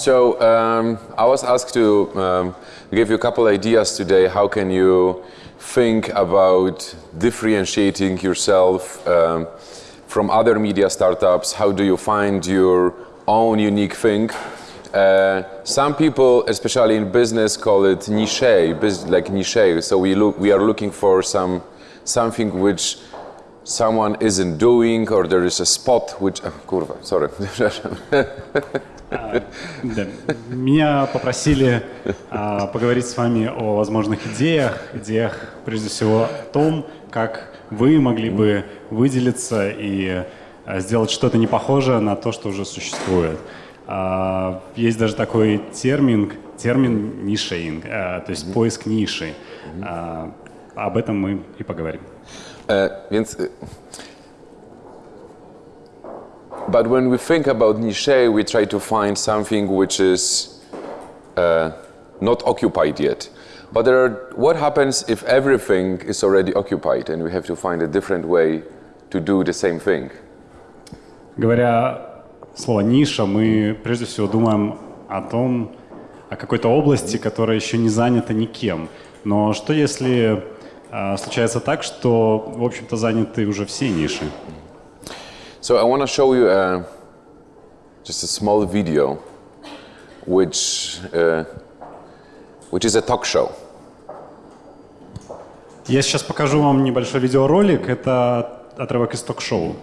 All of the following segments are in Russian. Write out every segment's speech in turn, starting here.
So um, I was asked to um, give you a couple ideas today. How can you think about differentiating yourself um, from other media startups? How do you find your own unique thing? Uh, some people, especially in business, call it niche, like niche. So we look, we are looking for some something which someone isn't doing, or there is a spot which. Uh, kurwa, sorry. Да. Меня попросили а, поговорить с вами о возможных идеях, идеях прежде всего о том, как вы могли бы выделиться и а, сделать что-то не похожее на то, что уже существует. А, есть даже такой термин, термин нишейнг, а, то есть поиск ниши. А, об этом мы и поговорим. Więc, uh, but when we think about niche, we try to find something which is uh, not occupied yet. But there are, what happens if everything is already occupied and we have to find a different way to do the same thing? Говоря слово «ниша», мы прежде всего думаем о том, о какой-то области, которая еще не занята никем. Но что если а, случается так, что, в общем-то, заняты уже все ниши? So I want to show you uh, just a small video, which uh, which is a talk show. Я сейчас покажу вам небольшой видеоролик. Это отрывок из ток-шоу.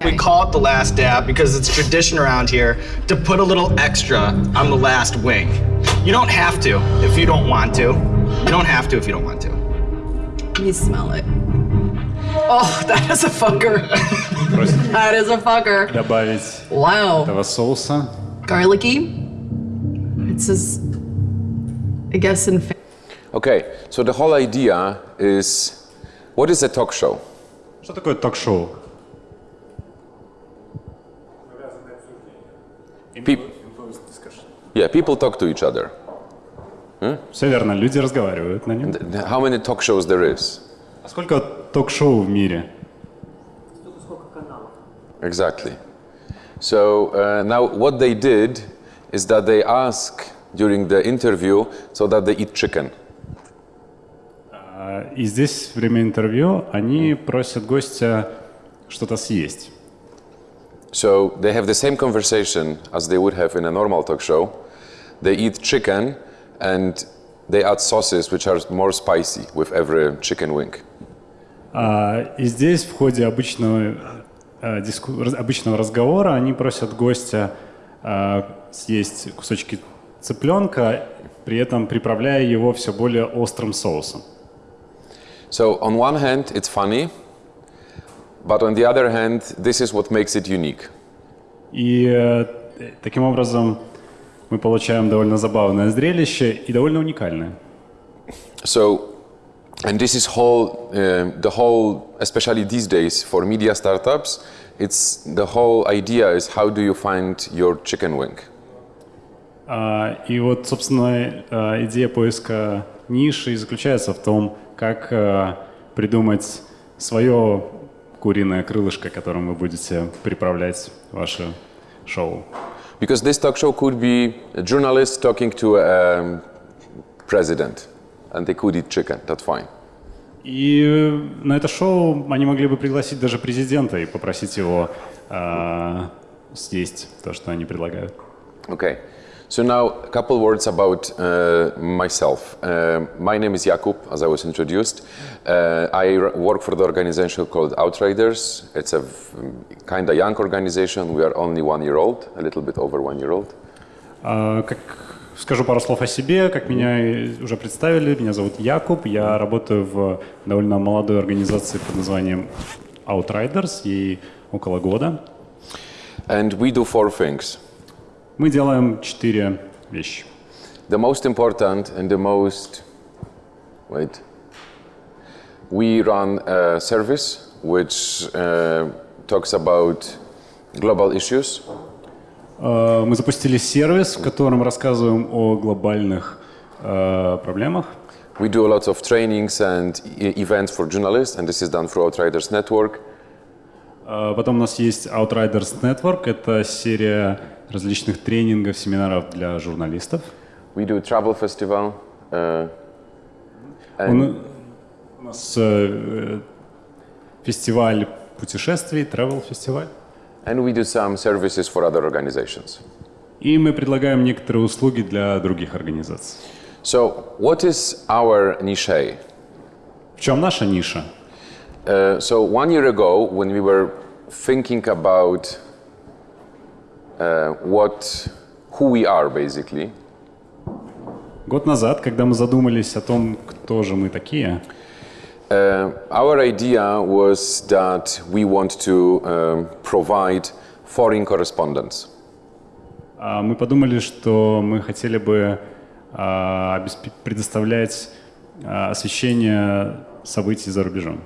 We call it the last dab because it's tradition around here to put a little extra on the last wing. You don't have to if you don't want to. You don't have to if you don't want to. Let me smell it. Oh, that is a fucker. Просит That is a fucker. добавить Wow. этого соуса. Garlicky. It says, I guess in. fa- Okay, so the whole idea is, what is a talk show? Что такое ток-шоу? Peop- yeah, people talk to each other. Все верно, люди разговаривают на нем. Th- How many talk shows there is? А сколько ток-шоу в мире? Exactly. So uh, now what they did is that they ask during the interview so that they eat chicken. А, И здесь, во время интервью, они просят гостя что-то съесть. So they have the same conversation as they would have in a normal talk show. They eat chicken and they add sauces which are more spicy with every chicken wing. А, И здесь в ходе обычного, а, диску- обычного разговора они просят гостя а, съесть кусочки цыпленка, при этом приправляя его все более острым соусом. So on one hand, it's funny, but on the other hand, this is what makes it unique. И э, таким образом мы получаем довольно забавное зрелище и довольно уникальное. So, and this is whole, uh, the whole, especially these days for media startups, it's the whole idea is how do you find your chicken wing? А, И вот, собственно, а, идея поиска ниши заключается в том, как а, придумать свое куриное крылышко, которым вы будете приправлять ваше шоу. Because this talk show could be a journalist talking to a um, president, and they could eat chicken. That's fine. И на это шоу они могли бы пригласить даже президента и попросить его а, съесть то, что они предлагают. Okay. So now a couple words about uh, myself. Uh, my name is Jakub, as I was introduced. Uh, I r- work for the organization called Outriders. It's a kind of young organization. We are only one year old, a little bit over one year old. А, Как скажу пару слов о себе, как меня и уже представили, меня зовут Якуб, я работаю в довольно молодой организации под названием Outriders, ей около года. And we do four things. Мы делаем четыре вещи. The most important and the most, wait, we run a service which uh, talks about global issues. Э, Мы запустили сервис, в котором рассказываем о глобальных э, проблемах. We do lots of trainings and e- events for journalists, and this is done through Outriders Network. А Потом у нас есть Outriders Network. Это серия различных тренингов, семинаров для журналистов. We do travel festival. Uh, Он- у нас э, фестиваль путешествий, travel фестиваль. and we do some services for other organizations. И мы предлагаем некоторые услуги для других организаций. So, what is our niche? В чем наша ниша? Uh, so, one year ago, when we were thinking about what, who we are, basically, Год назад, когда мы задумались о том, кто же мы такие, uh, our idea was that we want to um, provide foreign correspondence. а, мы подумали, что мы хотели бы обеспе- предоставлять а, освещение событий за рубежом.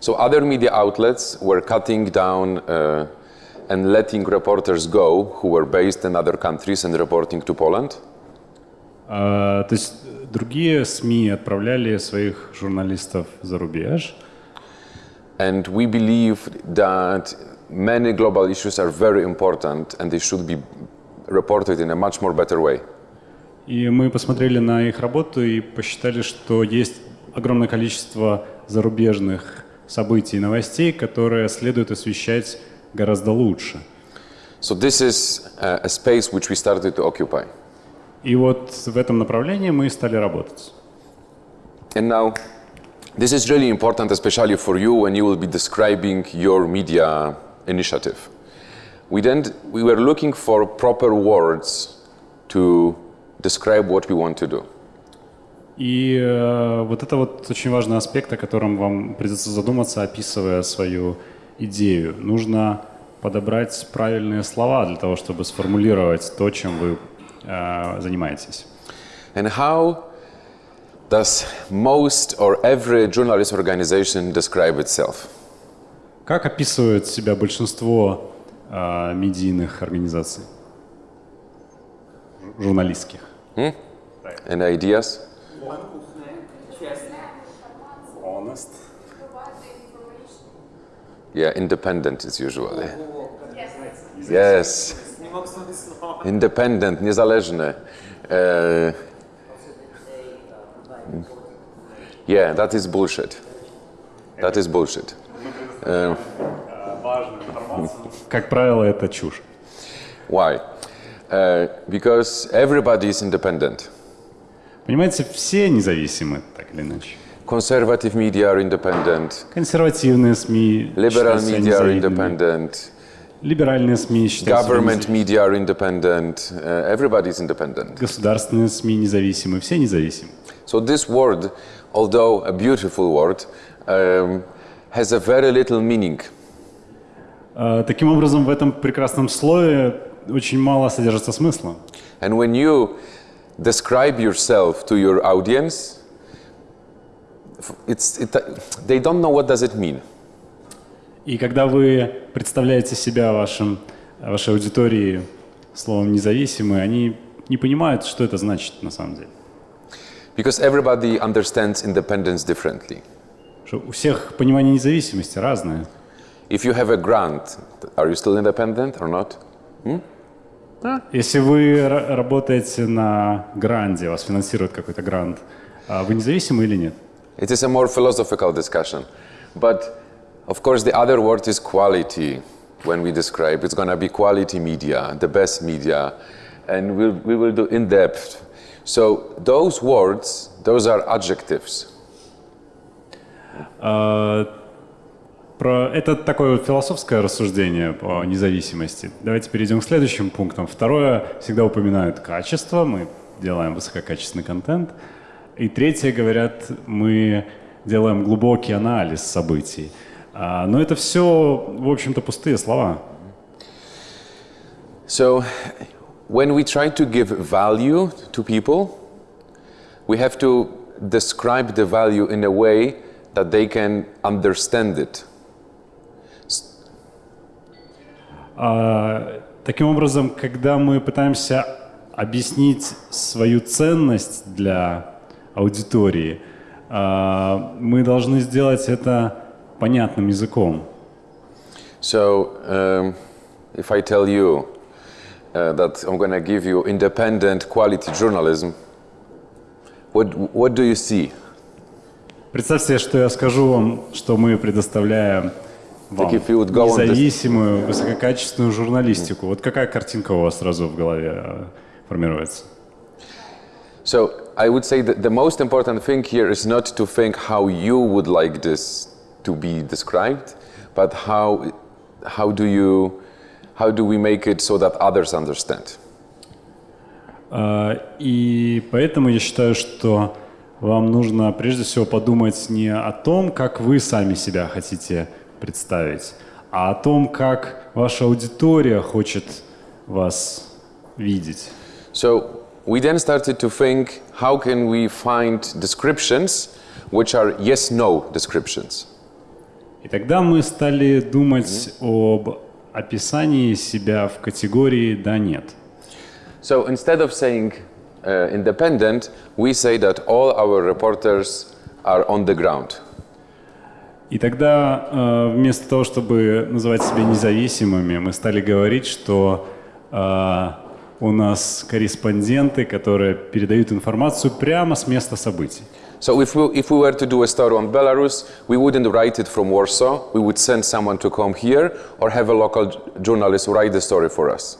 So, other media outlets were cutting down uh, and letting reporters go who were based in other countries and reporting to Poland. А, то есть другие СМИ отправляли своих журналистов за рубеж, And we believe that many global issues are very important and they should be reported in a much more better way. И мы посмотрели на их работу и посчитали, что есть огромное количество зарубежных событий и новостей, которые следует освещать гораздо лучше. So this is a, space which we started to occupy. И вот в этом направлении мы стали работать. And now, this is really important, especially for you when you will be describing your media initiative. We then we were looking for proper words to describe what we want to do. И э, вот это вот очень важный аспект, о котором вам придется задуматься, описывая свою идею. Нужно подобрать правильные слова для того, чтобы сформулировать то, чем вы э, занимаетесь. And how does most or every journalist organization describe itself? Как описывает себя большинство э, медийных организаций? Жу- Журналистских. Any ideas? Honest. Yeah, independent is usually. Yes. Independent, niezależny. Uh, yeah, that is bullshit. That is bullshit. Как правило, это чушь. Why? Uh, because everybody is independent. Понимаете, все независимы, так или иначе. Conservative media are independent. Консервативные СМИ Liberal считают себя media are независимыми. independent. Либеральные СМИ считают себя Government независимыми. media are independent. Uh, everybody is independent. Государственные СМИ независимы, все независимы. So this word, although a beautiful word, um, has a very little meaning. А, Таким образом, в этом прекрасном слове очень мало содержится смысла. And when you describe yourself to your audience, f- it's, it, they don't know what does it mean. И когда вы представляете себя вашим, вашей аудитории словом «независимый», они не понимают, что это значит на самом деле. Because everybody understands independence differently. Что у всех понимание независимости разное. If you have a grant, are you still independent or not? Если вы ра- работаете на гранде, вас финансирует какой-то грант, а вы независимы или нет? It is a more philosophical discussion. But of course, the other word is quality. When we describe, it's going to be quality media, the best media, and we'll, we will do in depth. So those words, those are adjectives. А, Про... Это такое вот философское рассуждение по независимости. Давайте перейдем к следующим пунктам. Второе, всегда упоминают качество, мы делаем высококачественный контент. И третье, говорят, мы делаем глубокий анализ событий. А, Но это все, в общем-то, пустые слова. So when we try to give value to people, we have to describe the value in a way that they can understand it. А, Таким образом, когда мы пытаемся объяснить свою ценность для аудитории, а, мы должны сделать это понятным языком. So, um, if I tell you uh, that I'm going to give you independent quality journalism, what, what do you see? Представьте что я скажу вам, что мы предоставляем вам go on this- независимую, высококачественную журналистику. Вот какая картинка у вас сразу в голове э, формируется? So, I would say that the most important thing here is not to think how you would like this to be described, but how, how do you, how do we make it so that others understand? А, И поэтому я считаю, что вам нужно прежде всего подумать не о том, как вы сами себя хотите представить, а о том, как ваша аудитория хочет вас видеть. So we then started to think how can we find descriptions which are yes no descriptions. И тогда мы стали думать об описании себя в категории «да-нет». So instead of saying uh, independent, we say that all our reporters are on the ground. И тогда э, вместо того, чтобы называть себя независимыми, мы стали говорить, что э, у нас корреспонденты, которые передают информацию прямо с места событий. So if we, if we were to do a story on Belarus, we wouldn't write it from Warsaw. We would send someone to come here or have a local journalist write the story for us.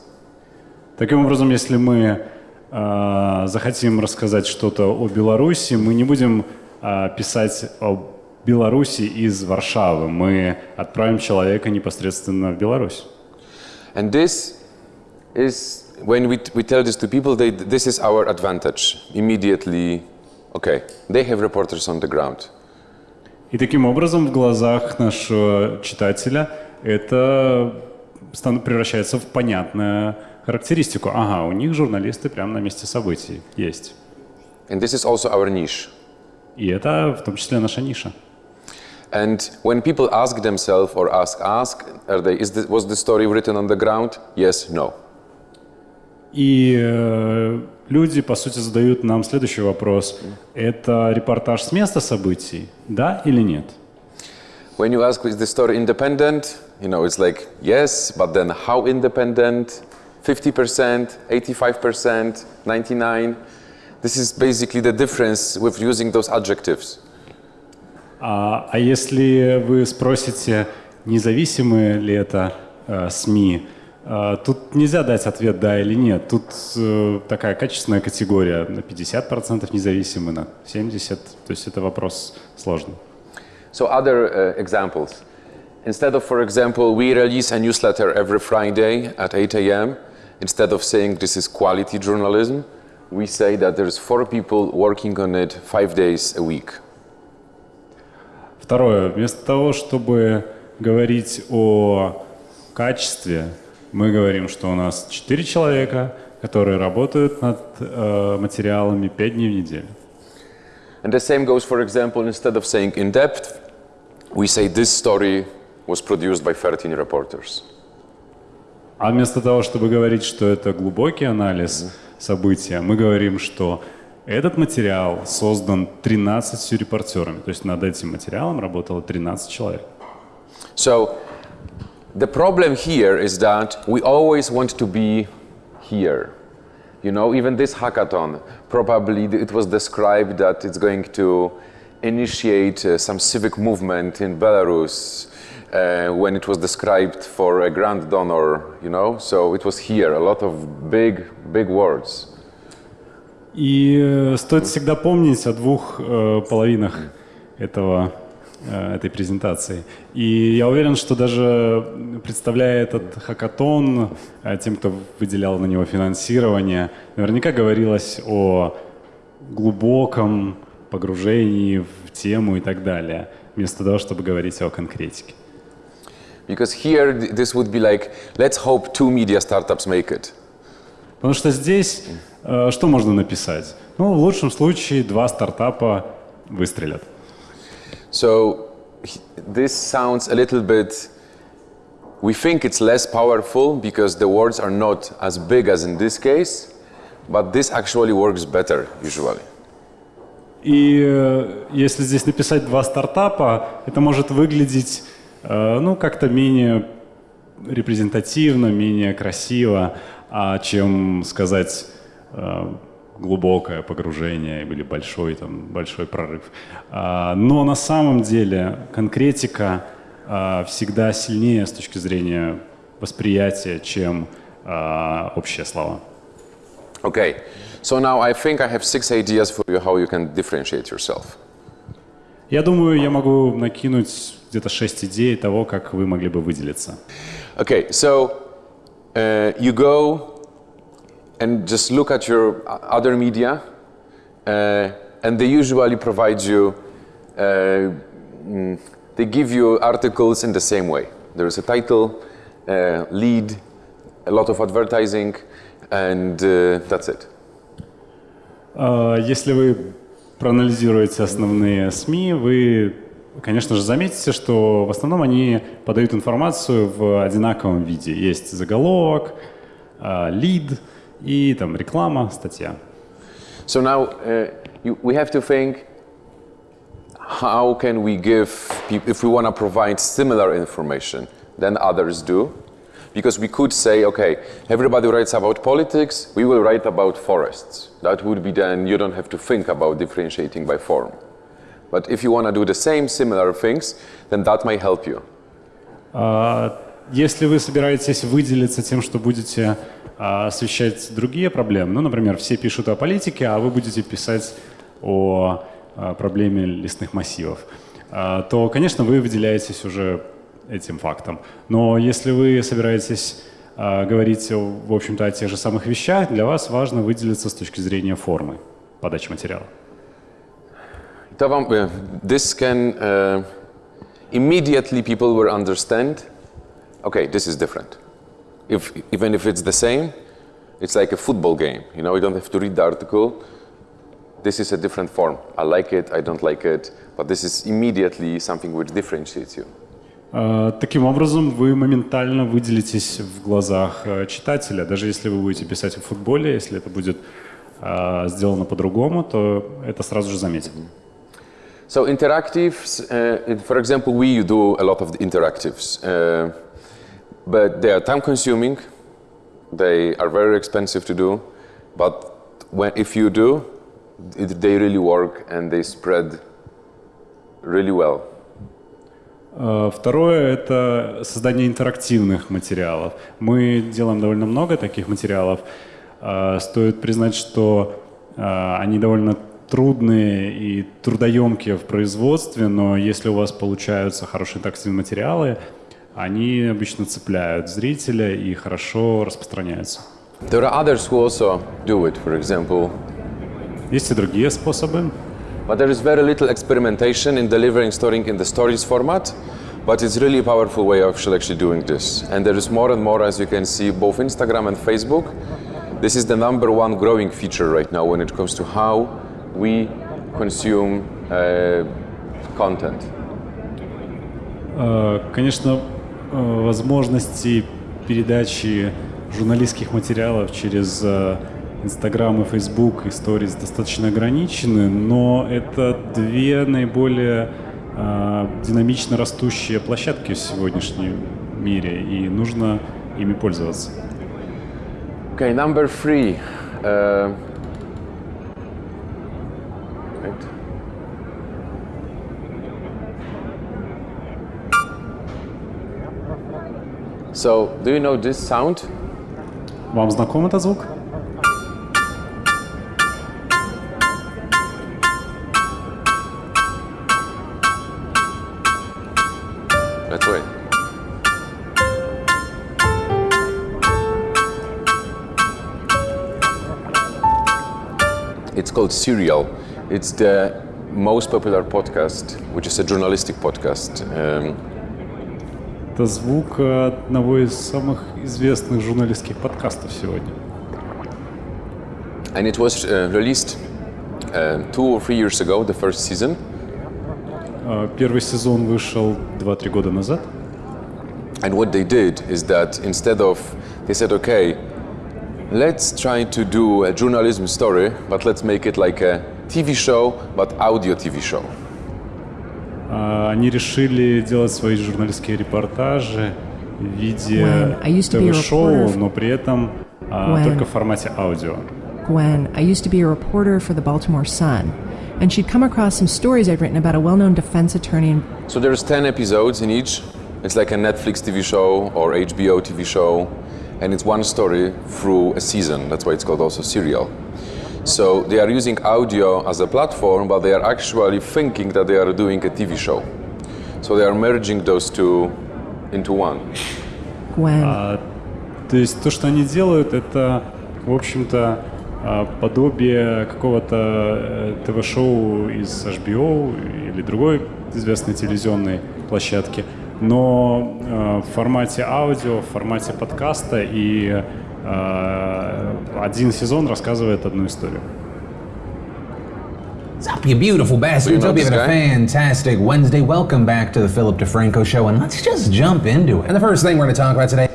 Таким образом, если мы э, захотим рассказать что-то о Беларуси, мы не будем э, писать о Беларуси из Варшавы, мы отправим человека непосредственно в Беларусь. And this is, when we, we tell this to people, they, this is our advantage. Immediately, okay, they have reporters on the ground. И таким образом в глазах нашего читателя это превращается в понятную характеристику. Ага, у них журналисты прямо на месте событий есть. And this is also our niche. И это в том числе наша ниша. And when people ask themselves or ask, ask, are they, is this, was the story written on the ground? Yes, no. И э, люди, по сути, задают нам следующий вопрос. Это репортаж с места событий, да или нет? When you ask, is the story independent? You know, it's like, yes, but then how independent? 50%, 85%, 99%? This is basically the difference with using those adjectives. А, а если вы спросите, независимые ли это э, СМИ, э, тут нельзя дать ответ «да» или «нет». Тут э, такая качественная категория, на 50% независимы, на 70%. То есть это вопрос сложный. So other uh, examples. Instead of, for example, we release a newsletter every Friday at 8 a.m., instead of saying this is quality journalism, we say that there's four people working on it five days a week. Второе. Вместо того, чтобы говорить о качестве, мы говорим, что у нас 4 человека, которые работают над э, материалами 5 дней в неделю. And the same goes, for example, instead of saying in depth, we say this story was produced by 13 reporters. А вместо того, чтобы говорить, что это глубокий анализ события, мы говорим, что этот материал создан 13 репортерами. То есть над этим материалом работало 13 человек. So the problem here is that we always want to be here. You know, even this hackathon, probably it was described that it's going to initiate uh, some civic movement in Belarus uh, when it was described for a grand donor, you know. So it was here, a lot of big, big words. И э, стоит всегда помнить о двух э, половинах этого, э, этой презентации. И я уверен, что даже представляя этот хакатон, э, тем, кто выделял на него финансирование, наверняка говорилось о глубоком погружении в тему и так далее, вместо того, чтобы говорить о конкретике. Because here, th- this would be like, let's hope two media startups make it. Потому что здесь э, что можно написать? Ну, в лучшем случае два стартапа выстрелят. So h- this sounds a little bit. We think it's less powerful because the words are not as big as in this case, but this actually works better usually. И э, если здесь написать два стартапа, это может выглядеть, э, ну, как-то менее репрезентативно, менее красиво, а чем сказать э, глубокое погружение или большой, там, большой прорыв. А, но на самом деле конкретика а, всегда сильнее с точки зрения восприятия, чем а, общие слова. Okay, so now I think I have six ideas for you how you can differentiate yourself. Я думаю, я могу накинуть где-то шесть идей того, как вы могли бы выделиться. Okay, so uh, you go and just look at your other media, uh, and they usually provide you, uh, mm, they give you articles in the same way. There is a title, uh, lead, a lot of advertising, and uh, that's it. А, Если вы проанализируете основные СМИ, вы, конечно же, заметите, что в основном они подают информацию в одинаковом виде. Есть заголовок, а, лид и там реклама, статья. So now uh, you, we have to think how can we give people, if we want to provide similar information than others do, because we could say, okay, everybody writes about politics, we will write about forests. That would be then, you don't have to think about differentiating by form. But if you want to do the same similar things, then that might help you. А, Если вы собираетесь выделиться тем, что будете а, освещать другие проблемы, ну, например, все пишут о политике, а вы будете писать о а, проблеме лесных массивов, а, то, конечно, вы выделяетесь уже этим фактом. Но если вы собираетесь говорить, в общем-то, о тех же самых вещах, для вас важно выделиться с точки зрения формы подачи материала. Uh, This can uh, immediately people will understand. Okay, this is different. If even if it's the same, it's like a football game. You know, you don't have to read the article. This is a different form. I like it. I don't like it. But this is immediately something which differentiates you. А, Таким образом, вы моментально выделитесь в глазах э, читателя. Даже если вы будете писать о футболе, если это будет а, сделано по-другому, то это сразу же заметят. So interactives, uh, for example, we do a lot of interactives, uh, but they are time consuming. They are very expensive to do, but when, if you do, it, they really work and they spread really well. А, Второе – это создание интерактивных материалов. Мы делаем довольно много таких материалов. А, Стоит признать, что а, они довольно трудные и трудоемкие в производстве, но если у вас получаются хорошие интерактивные материалы, они обычно цепляют зрителя и хорошо распространяются. There are others who also do it, for example, Есть и другие способы. but there is very little experimentation in delivering story in the stories format. But it's really a powerful way of actually doing this. And there is more and more, as you can see, both Instagram and Facebook. This is the number one growing feature right now when it comes to how we consume uh, content. Э, Конечно, э, возможности передачи журналистских материалов через э, Инстаграм и Фейсбук и достаточно ограничены, но это две наиболее э, динамично растущие площадки в сегодняшнем мире, и нужно ими пользоваться. Okay, number three. Uh, So, do you know this sound? Вам знаком этот звук? That's right. It's called Serial. It's the most popular podcast, which is a journalistic podcast. Um, Это звук одного из самых известных журналистских подкастов сегодня. and it was uh, released uh, two or three years ago, the first season. Э, Первый сезон вышел 2-3 года назад. And what they did is that instead of, they said, okay, let's try to do a journalism story, but let's make it like a TV show, but audio TV show. А, Они решили делать свои журналистские репортажи в виде When I used to be a ТВ-шоу, reporter- но при этом а, When- только в формате аудио. Gwen, I used to be a reporter for the Baltimore Sun, and she'd come across some stories I'd written about a well known defense attorney in So there's 10 episodes in each. It's like a Netflix TV show or HBO TV show, and it's one story through a season. That's why it's called also serial. So they are using audio as a platform, but they are actually thinking that they are doing a TV show. So they are merging those two into one. Gwen. То есть то, что они делают, это, в общем-то, а, подобие какого-то э, ТВ-шоу из HBO или другой известной телевизионной площадки, но э, в формате аудио, в формате подкаста, и один сезон рассказывает одну историю. Sup, you beautiful bastards. know Hope you're this having a guy? fantastic Wednesday. Welcome back to the Philip DeFranco Show, and let's just jump into it. And the first thing we're going to talk about today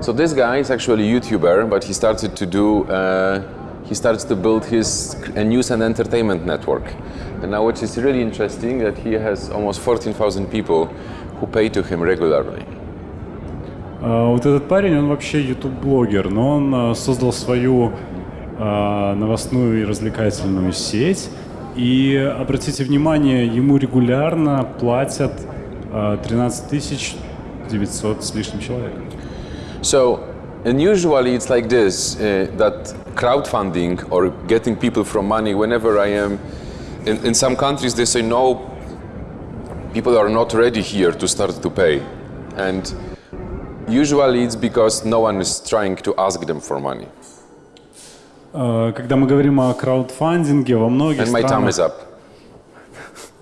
So this guy is actually a YouTuber, but he started to do. Uh, he starts to build his a news and entertainment network. And now, what is really interesting, that he has almost 14,000 people who pay to him regularly. А, Вот этот парень, он вообще YouTube-блогер, но он а, создал свою а, новостную и развлекательную сеть. И обратите внимание, ему регулярно платят а, 13 тысяч 900 с лишним человек. So, and usually it's like this uh, that crowdfunding or getting people from money, whenever I am in, in some countries, they say no, people are not ready here to start to pay. And usually it's because no one is trying to ask them for money. А, Когда мы говорим о краудфандинге, во многих, And my time is up.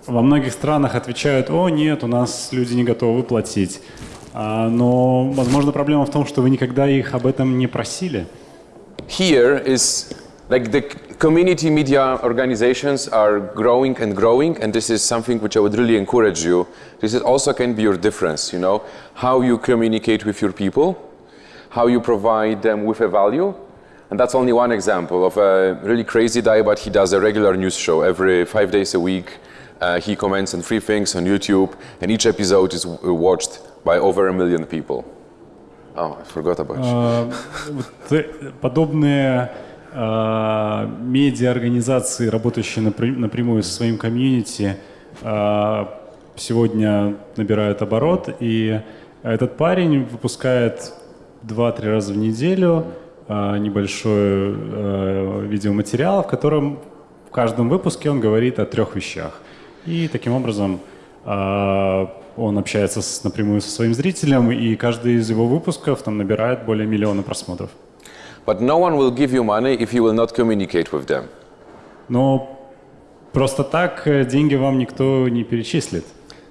во многих странах отвечают, о нет, у нас люди не готовы платить. А, Но, возможно, проблема в том, что вы никогда их об этом не просили. Here is like the community media organizations are growing and growing, and this is something which I would really encourage you. This is also can be your difference, you know, how you communicate with your people, how you provide them with a value. And that's only one example of a really crazy guy, but he does a regular news show every five days a week. Uh, he comments on three things on YouTube, and each episode is w- watched by over a million people. Oh, I forgot about you. А, вот, э, подобные а, медиа-организации, работающие напря- напрямую со своим комьюнити, а, сегодня набирают оборот, и этот парень выпускает 2-3 раза в неделю а, небольшой а, видеоматериал, в котором в каждом выпуске он говорит о трех вещах. И таким образом а, он общается напрямую со своим зрителем, и каждый из его выпусков там набирает более миллиона просмотров. But no one will give you money if you will not communicate with them. Но просто так э, деньги вам никто не перечислит.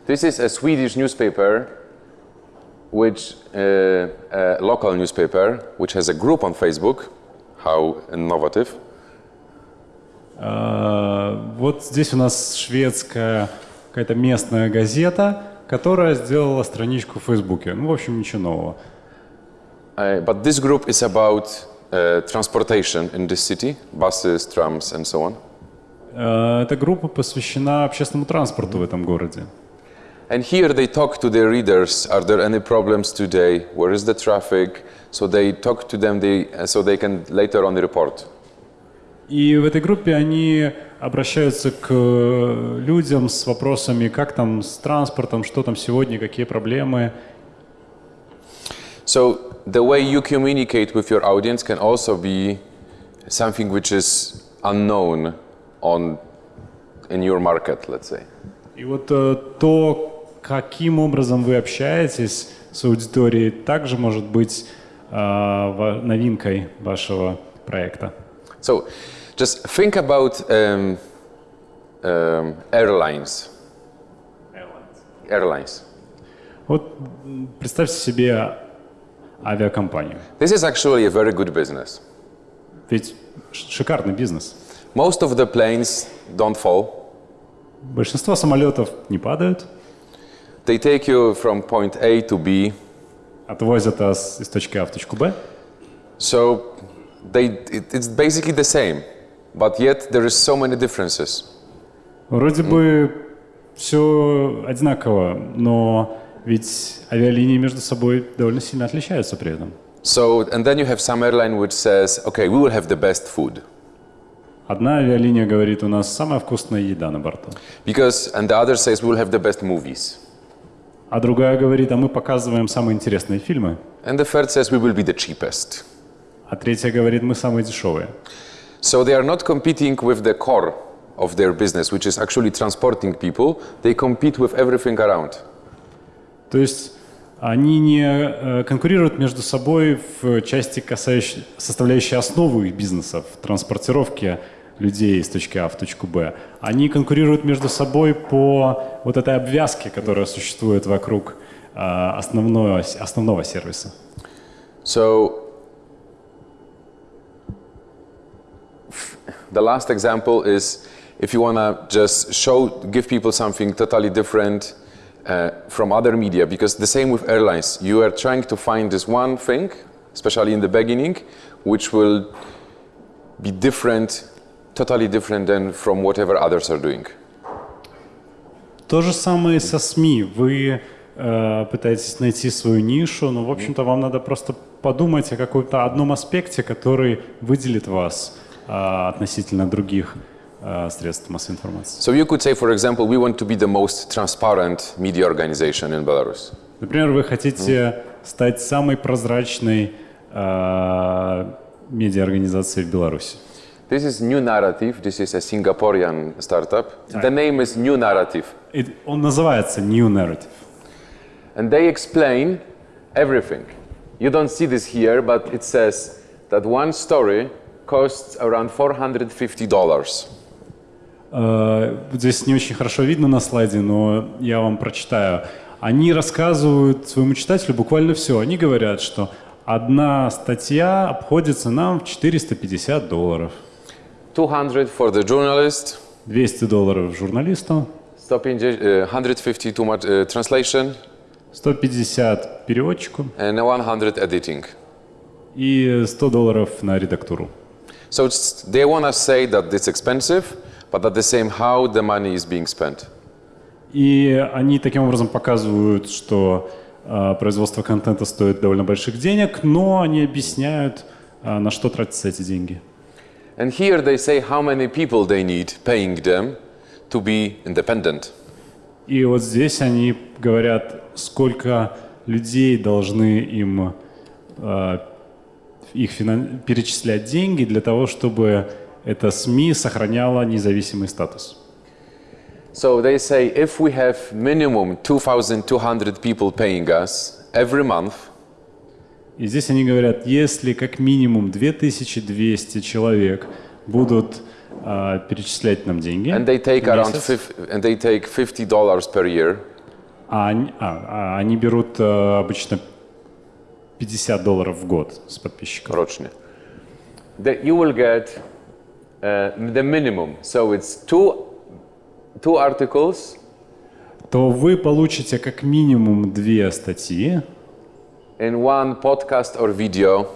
This is a Swedish newspaper, which uh, a local newspaper, which has a group on Facebook. How innovative! А, Вот здесь у нас шведская какая-то местная газета, которая сделала страничку в Фейсбуке. Ну, в общем, ничего нового. Uh, but this group is about uh, transportation in this city, buses, trams, and so on. А, Эта группа посвящена общественному транспорту в этом городе. And here they talk to their readers. Are there any problems today? Where is the traffic? So they talk to them, they, uh, so they can later on report. И в этой группе они обращаются к э, людям с вопросами, как там с транспортом, что там сегодня, какие проблемы. So the way you communicate with your audience can also be something which is unknown on in your market, let's say. И вот э, то, каким образом вы общаетесь с аудиторией, также может быть э, ва- новинкой вашего проекта. So just think about um, um, airlines. Airlines. Вот м, представьте себе авиакомпанию. This is actually a very good business. Ведь ш- шикарный бизнес. Most of the planes don't fall. Большинство самолетов не падают, They take you from point A to B. отвозят вас из точки А в точку Б. So they, it, it's basically the same, but yet there is so many differences. Вроде бы все одинаково, но Ведь авиалинии между собой довольно сильно отличаются при этом. So, and then you have some airline which says, okay, we will have the best food. Одна авиалиния говорит, у нас самая вкусная еда на борту. Because, and the other says, we will have the best movies. А другая говорит, а мы показываем самые интересные фильмы. And the third says, we will be the cheapest. А третья говорит, мы самые дешевые. So they are not competing with the core of their business, which is actually transporting people. They compete with everything around. То есть они не э, конкурируют между собой в части, касающей, составляющей основу их бизнеса, в транспортировке людей из точки А в точку Б. Они конкурируют между собой по вот этой обвязке, которая существует вокруг э, основного, основного сервиса. So the last example is if you want to just show, give people something totally different uh, from other media, because the same with airlines, you are trying to find this one thing, especially in the beginning, which will be different, totally different than from whatever others are doing. То же самое со СМИ. Вы э, пытаетесь найти свою нишу, но, в общем-то, вам надо просто подумать о каком-то одном аспекте, который выделит вас э, относительно других э, средств массовой информации. So you could say, for example, we want to be the most transparent media organization in Belarus. Например, вы хотите стать самой прозрачной э, медиаорганизацией в Беларуси. This is New Narrative. This is a Singaporean startup. The name is New Narrative. И он называется New Narrative. And they explain everything. You don't see this here, but it says that one story costs around $450. Э, Здесь не очень хорошо видно на слайде, но я вам прочитаю. Они рассказывают своему читателю буквально все. Они говорят, что одна статья обходится нам в 450 долларов. 200 for the journalist, 200 долларов журналисту, 150, uh, 150 too much uh, translation, 150 переводчику and 100 editing. и 100 долларов на редактуру. So they want to say that it's expensive, but at the same how the money is being spent. И они таким образом показывают, что э, производство контента стоит довольно больших денег, но они объясняют, э, на что тратятся эти деньги. And here they say how many people they need paying them to be independent. И вот здесь они говорят, сколько людей должны им э, их перечислять деньги для того, чтобы эта СМИ сохраняла независимый статус. So they say if we have minimum 2,200 people paying us every month, И здесь они говорят, если как минимум 2200 человек будут э, перечислять нам деньги, and they take around месяц, fif- and they take 50 dollars per year, а, а, а они берут э, обычно 50 долларов в год с подписчиков. that you will get uh, the minimum. So it's two two articles то вы получите как минимум две статьи in one podcast or video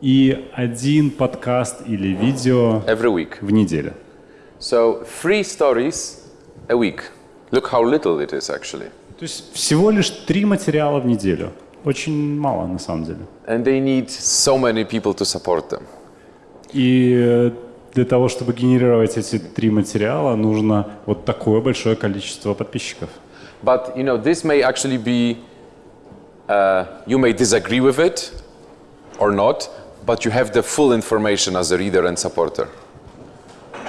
и один подкаст или видео every week. в неделю. So three stories a week. Look how little it is actually. То есть всего лишь три материала в неделю. Очень мало на самом деле. And they need so many people to support them. И э, для того, чтобы генерировать эти три материала, нужно вот такое большое количество подписчиков. But you know, this may actually be. Uh, you may disagree with it or not, but you have the full information as a reader and supporter.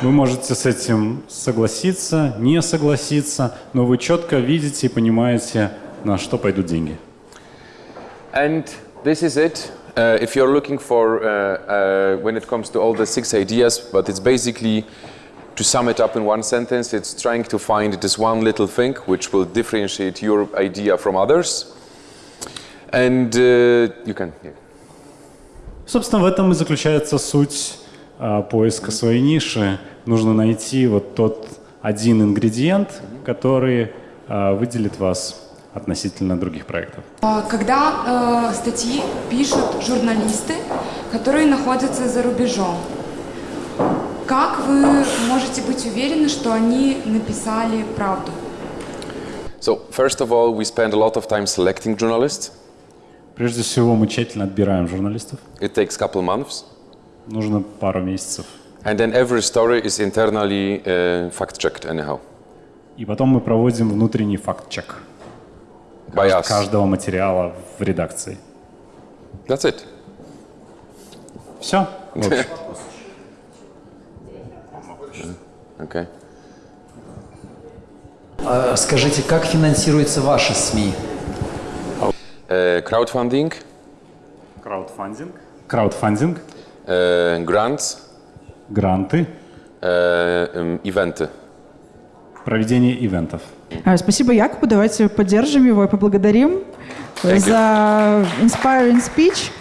Вы можете с этим согласиться, не согласиться, но вы четко видите и понимаете, на что пойдут деньги. And this is it. Uh, if you're looking for, uh, uh, when it comes to all the six ideas, but it's basically, to sum it up in one sentence, it's trying to find this one little thing which will differentiate your idea from others. And uh, you can. yeah. Собственно, в этом и заключается суть а, поиска своей ниши. Нужно найти вот тот один ингредиент, который а, выделит вас Относительно других проектов. А, Когда э, статьи пишут журналисты, которые находятся за рубежом, как вы можете быть уверены, что они написали правду? So, first of all, we spend a lot of time selecting journalists. Прежде всего, мы тщательно отбираем журналистов. It takes a couple months. Нужно пару месяцев. And then every story is internally uh, fact checked, anyhow, И потом мы проводим внутренний факт-чек by us. каждого материала в редакции. That's it. Все. Okay. А Скажите, как финансируются ваши СМИ? Uh, crowdfunding, Краудфандинг. Краудфандинг. uh, grants, Гранты. uh, um, eventy. Проведение ивентов. А, Спасибо Якубу, давайте поддержим его и поблагодарим за inspiring speech.